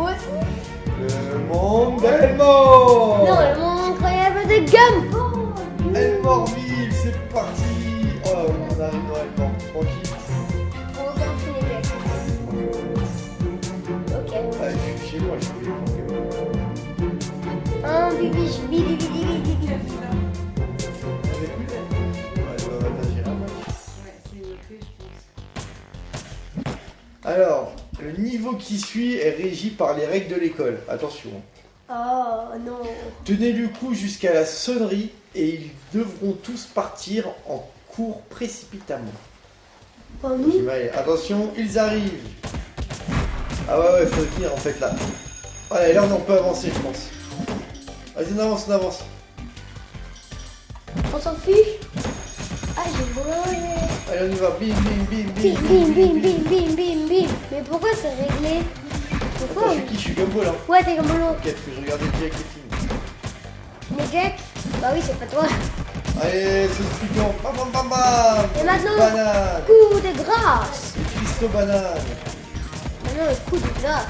Aussi Le monde d'Elmore Non, le monde incroyable de Gumbo Elmorville, c'est parti. Oh, on arrive dans Elmore, tranquille. On Ok. Ah, je suis chez moi, je suis chez moi. Un bibi, bibi, bibi, bibi, bibi. Alors, niveau qui suit est régi par les règles de l'école. Attention. Oh non. Tenez le coup jusqu'à la sonnerie et ils devront tous partir en cours précipitamment. Pour nous. Attention, ils arrivent. Ah ouais, ouais, faut tenir en fait là. Allez, là on peut avancer, je pense. Vas-y, on avance, on avance. On s'en fiche Ah, j'ai volé Allez, on y va. Bim, bim, bim, Bim, bim, bim, bim, bim, bim, bim. Mais pourquoi c'est réglé? Pourquoi? Attends, je suis qui? Je suis Gumbo là. Ouais, t'es l'autre. Ok, parce que je regardais Jack et film. Mais Jack? Bah oui, c'est pas toi. Allez, c'est le piquant. Bam, bam, bam, bam. Et maintenant Banane. Coup de grâce Christo banane. Maintenant, le coup de grâce.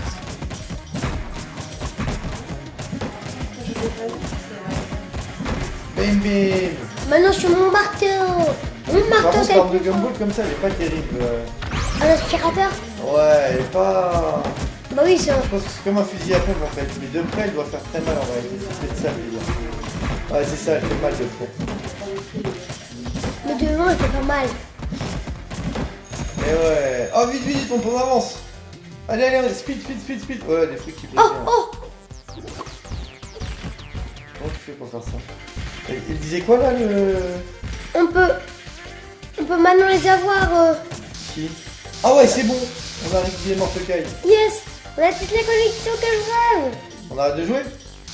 Je. Bim, bim. Maintenant, sur mon marteau Mon Par marteau, contre, l'arme le de. Gumball comme ça, elle est pas terrible. Un aspirateur Ouais, elle est pas. Bah oui, c'est un... Je pense que c'est comme un fusil à pompe en fait. Mais de près, elle doit faire très mal en réalité. C'est ça le délire. Ouais, c'est ça, elle fait mal de près. Mais de loin, il fait pas mal. Mais ouais. Oh, vite, vite, on avance. Allez, allez, allez, speed, speed, speed, speed. Ouais, des trucs qui plaisent Oh, oh Comment tu fais pour faire ça? Il, il disait quoi là le. On peut... On peut maintenant les avoir... euh, Ah ouais, c'est bon. On a récupéré Mortecaille. Yes On a toutes les collections que je veux On arrête de jouer?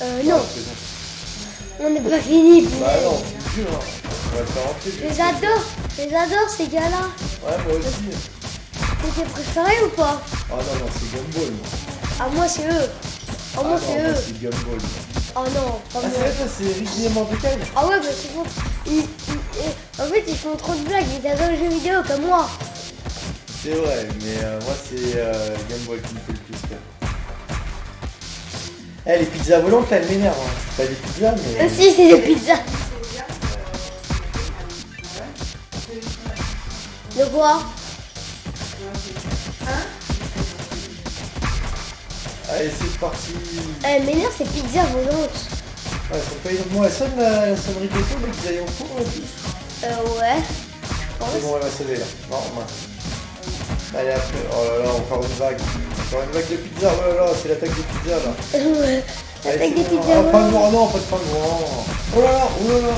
Euh, non, Ah, on n'est pas fini. Bah non, c'est dur. Hein. On va le faire rentrer. Je les adore, je les adore ces gars-là. Ouais, moi aussi. C'est tes préférés ou pas? Ah non, non, c'est Gumball. moi. Ah moi c'est eux. Ah moi Ah c'est eux. c'est Gumball. moi. Oh non, pas Ah, c'est vrai, toi, c'est Ricky Mortecaille Ah ouais, font... ils- ils- En fait, ils font trop de blagues, ils adorent les jeux vidéo comme moi. C'est vrai, mais euh, moi c'est euh, Gumball qui me fait le plus peur. Eh, les pizzas volantes là, elles m'énervent. Hein. Pas des pizzas, mais. Euh, si, c'est des pizzas. De quoi? Allez, c'est parti. Elle m'énerve ces pizzas volantes. Ouais, sont pas énormes. Bon, elle sonne la, la sonnerie de l'écho, mais qu'ils aillent en cours là. Euh, ouais. C'est bon, elle va sonner là. Non, mince. Allez, après. Oh là là, encore une vague. Encore une vague de pizza. Oh là là, c'est l'attaque des pizzas là. Ouais. Allez, c'est des pizzas Ah, pas de noir, non, pas de pain noir. Oh là là, oh là là.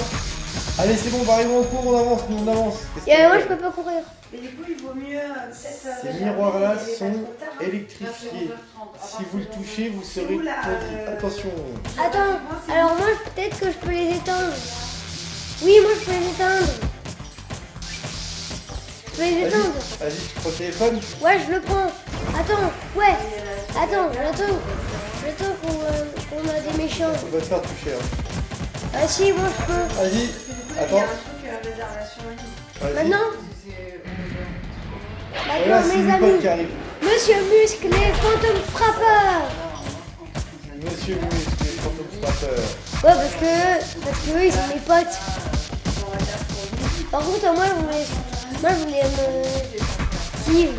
Allez, c'est bon, on arriver en cours, on avance, nous on avance. Et moi, je peux pas courir. Mais du coup, il vaut mieux euh, euh, Ces miroirs-là sont hein. électrifiés. Vers 11h30. Si vous le touchez, vous serez euh, Attention. Attends, alors moi, peut-être que je peux les éteindre. Oui, moi, je peux les éteindre. Je peux les éteindre. vas-y, tu prends le téléphone. Ouais, je le prends. Attends, ouais. Attends, j'attends. J'attends qu'on qu'on a des méchants. On va te faire toucher. Hein. Ah si, moi, je peux. Vas-y, Coup, il y a attends. un truc réservation. Vas-y. Maintenant c'est mes amis. Monsieur Muscle et Fantôme Frappeur. Monsieur Muscle, les fantômes frappeurs. Ouais, parce que, parce que eux, ils sont mes potes. Par contre, moi, je voulais, moi, je voulais me... Steve.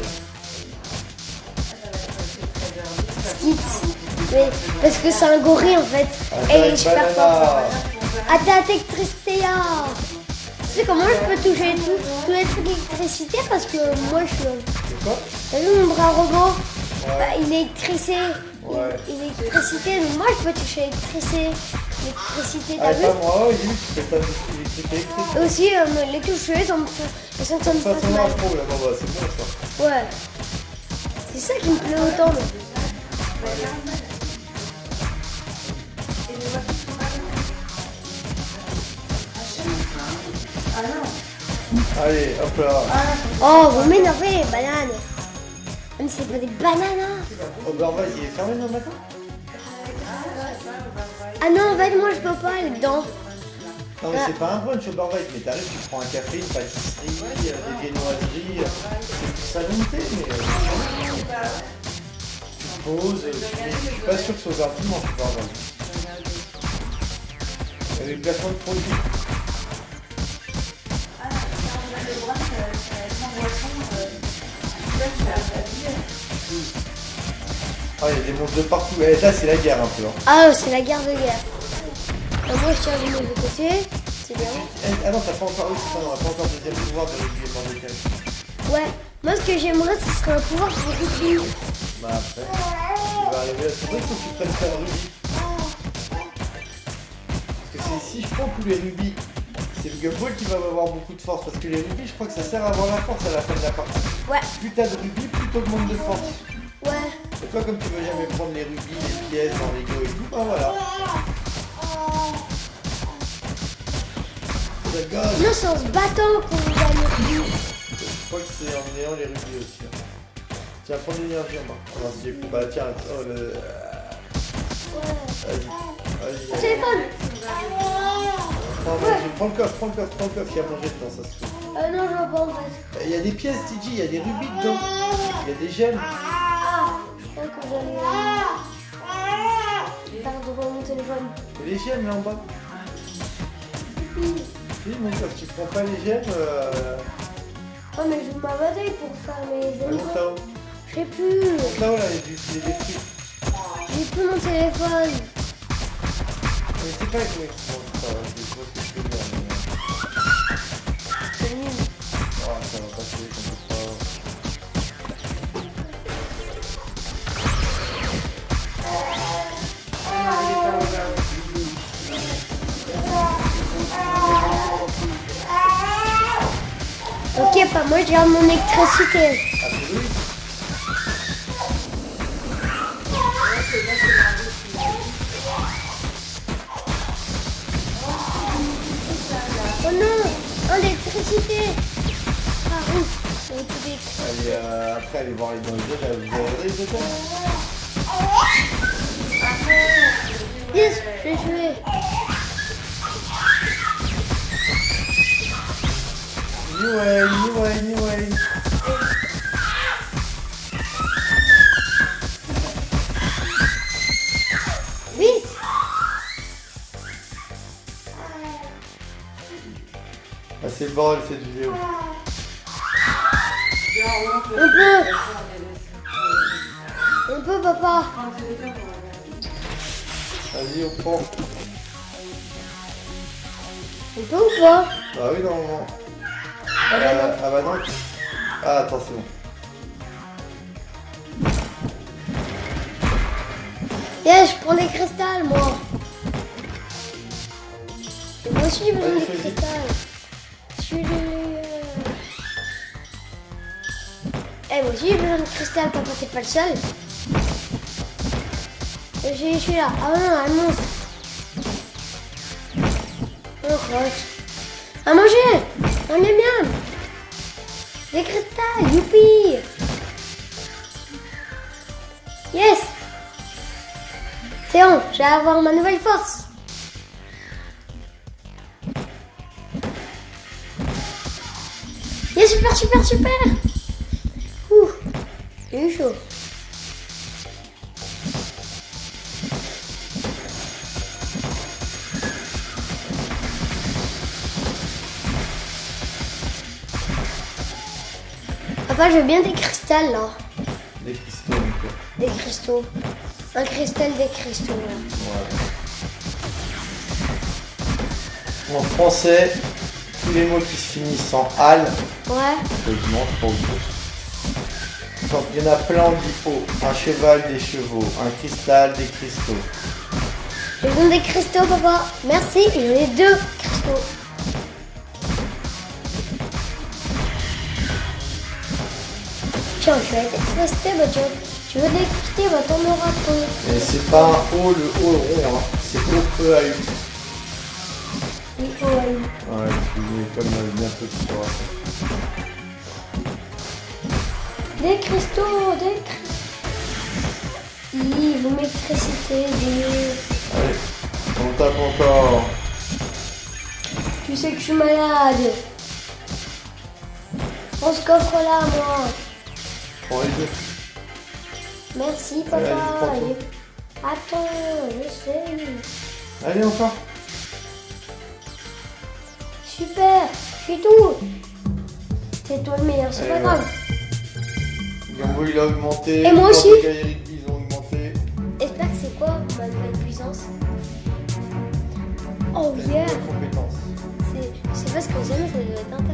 Skits. Mais, parce que c'est un gorille, en fait. Et est Attaque super fort. Banana. Attaque Electricité. Tu sais comment je peux toucher tout, tous les trucs d'électricité parce que moi je suis. C'est quoi? T'as vu mon bras robot? Ouais. bah, Il est électricé. Ouais. Il est électricité, donc moi je peux toucher l'électricité. L'électricité, t'as Ah, vu? moi, oui, tu. Et Aussi, euh, les sont, elles sont comme Ça, ça. ça là, bon, bah, c'est bon ça. Ouais. C'est ça qui me plaît autant. mais- Ah non Allez, hop là. Oh, vous m'énervez, banane. Mais c'est pas des bananes. hein. Oberweis, il est fermé demain matin Ah non, en fait, moi je peux pas aller dedans. Non, mais c'est pas un brunch Oberweis, mais t'arrives, tu prends un café, une pâtisserie, euh, des viennoiseries. euh, C'est de thé, mais. euh, Tu pause. Je suis pas sûr que ce soit un dimanche, avait le placement de produits. Ah, il y a des monstres de partout. Eh, là, c'est la guerre un peu. Hein. Ah, c'est la guerre de guerre. Euh, moi, je tire du mauvais côté. C'est bien. Eh, ah non, t'as pas encore. Oui, c'est ça, non, pas encore le deuxième pouvoir de régulier par décalé. Ouais. Moi, ce que j'aimerais, ce serait un pouvoir pour Ruby. Bah, après, il va arriver à. C'est vrai qu'il faut que tu prennes de rubis. Parce que c'est- si je prends tous les le Gumball qui va avoir beaucoup de force. Parce que les rubis, je crois que ça sert à avoir la force à la fin de la partie. Ouais. Plus t'as de rubis, plus t'augmentes de force. Ouais. Et toi, comme tu veux jamais prendre les rubis, les pièces dans les go et tout, bah voilà. God. Non, c'est en se battant qu'on gagne Ruby. Je crois que c'est en ayant les rubis aussi. hein. Tiens, prends l'énergie en main. Bah tiens, oh le... Ouais. Vas-y, vas-y. Téléphone Prends, vas-y, prends le coffre, prends le coffre, prends le coffre, il y a à manger dedans, ça se trouve. Euh, non, je vois pas en fait. Il y a des pièces, TG, il y a des rubis dedans. Il y a des gemmes. Ah, je crois que j'allais. Pardon, mon téléphone. Il y a des gemmes là en bas. Oui, mon coffre, tu prends pas les gemmes. Euh... Oh, mais je ma bataille pour faire mes Allons éléments. là-haut. Je sais plus. Là-haut, là, il y a des. J'ai plus mon téléphone. Mais c'est pas oui. Bon, ça va, je vois ce que je peux dire. mais, C'est nul. euh, Oh, ça va passer, t'inquiète pas. Ok, pas moi, je garde mon électricité. Ah, c'est oui. Allez, euh, après, allez voir les dans les hôtels. Vous avez regardé les hôtels Yes, j'ai joué. New way, new way, new way. Vite Ah, c'est le bordel cette vidéo. On peut On peut, papa Vas-y, on prend. On peut ou pas Ah oui, normalement. Ah non. ah bah non. Ah, attends, c'est bon. Yes, je prends des cristals, moi. Et moi aussi, j'ai J'ai besoin de cristal, papa, t'es pas le seul. Je suis là. Ah non, un monstre. Oh, croche. À manger On est bien Des cristals, youpi Yes C'est bon, je vais avoir ma nouvelle force. Yes, super, super, super chaud. Papa, je veux bien des cristals là. Des cristaux, Des cristaux. Un cristal des cristaux. là. En français, tous les mots qui se finissent en al, Ouais. je il y en a plein en dipôt. Un cheval, des chevaux. Un cristal, des cristaux. J'ai besoin des cristaux, papa. Merci, j'en ai deux cristaux. Tiens, je vais l'électricité, bah tu, veux- tu veux de l'électricité, bah t'en auras pour Et c'est pas un O, le O rond, hein. c'est O-E-A-U. Oui, oh, ouais. Ouais, excusez, comme tu sauras ça. Des cristaux, des cristaux. Ils vont l'électricité, des... Allez, on tape encore. Tu sais que je suis malade. Prends ce coffre là, moi. Prends les deux. Merci Allez, papa. tout. Attends, je sais. Allez, encore. Super, je suis tout. C'est toi le meilleur, c'est Allez, pas grave. Gambo, il a augmenté. Et moi aussi. Ils ont augmenté. J'espère que c'est quoi ma nouvelle puissance? Oh yeah. C'est- Je sais pas ce que mais ça doit être intéressant.